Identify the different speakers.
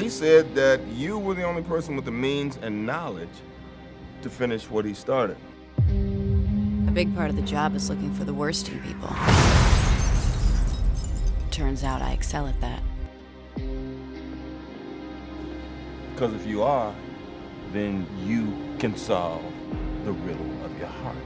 Speaker 1: He said that you were the only person with the means and knowledge to finish what he started.
Speaker 2: A big part of the job is looking for the worst in people. Turns out I excel at that.
Speaker 1: Because if you are, then you can solve the riddle of your heart.